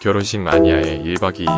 결혼식 마니아의 1박 2일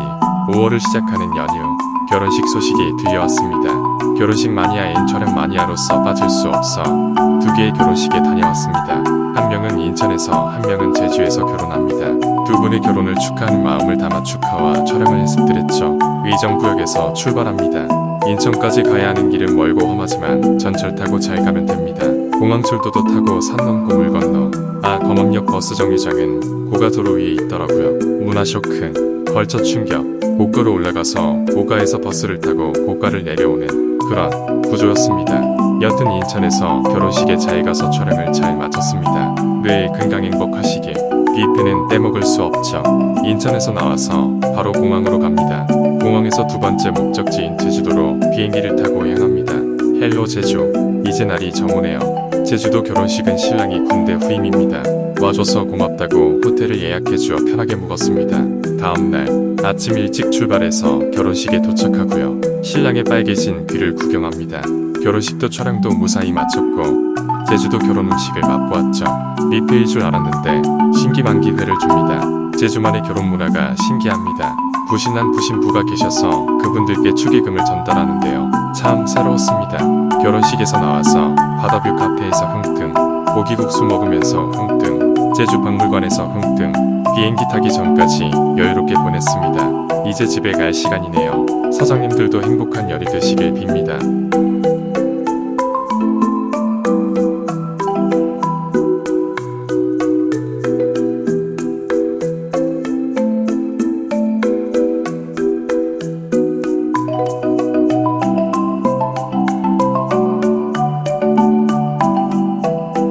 5월을 시작하는 연휴 결혼식 소식이 들려왔습니다. 결혼식 마니아인 촬영 마니아로서 빠질 수 없어 두 개의 결혼식에 다녀왔습니다. 한 명은 인천에서 한 명은 제주에서 결혼합니다. 두 분의 결혼을 축하하는 마음을 담아 축하와 촬영을 연습드렸죠. 의정부역에서 출발합니다. 인천까지 가야 하는 길은 멀고 험하지만 전철 타고 잘 가면 됩니다. 공항철도도 타고 산 넘고 물 건너 아 검암역 버스 정류장은 고가도로 위에 있더라고요. 문화 쇼크, 걸쳐 충격, 고가로 올라가서 고가에서 버스를 타고 고가를 내려오는 그런 구조였습니다. 여튼 인천에서 결혼식에 잘 가서 촬영을 잘 마쳤습니다. 늘 건강 행복하시길 뷔페는 떼먹을 수 없죠. 인천에서 나와서 바로 공항으로 갑니다. 공항에서 두 번째 목적지인 제주도로 비행기를 타고 향합니다. Hello 제주 이제 날이 정오네요. 제주도 결혼식은 신랑이 군대 후임입니다. 와줘서 고맙다고 호텔을 예약해주어 편하게 묵었습니다. 다음날 아침 일찍 출발해서 결혼식에 도착하고요. 신랑의 빨개진 귀를 구경합니다. 결혼식도 촬영도 무사히 마쳤고 제주도 결혼 음식을 맛보았죠. 뷔페일 줄 알았는데 신기방기 회를 줍니다. 제주만의 결혼 문화가 신기합니다. 부신랑 부신부가 계셔서 그분들께 축의금을 전달하는데요. 참 새로웠습니다. 결혼식에서 나와서 바다뷰 카페에서 흥등, 고기국수 먹으면서 흥등, 제주 박물관에서 흥등, 비행기 타기 전까지 여유롭게 보냈습니다. 이제 집에 갈 시간이네요. 사장님들도 행복한 열이 되시길 빕니다.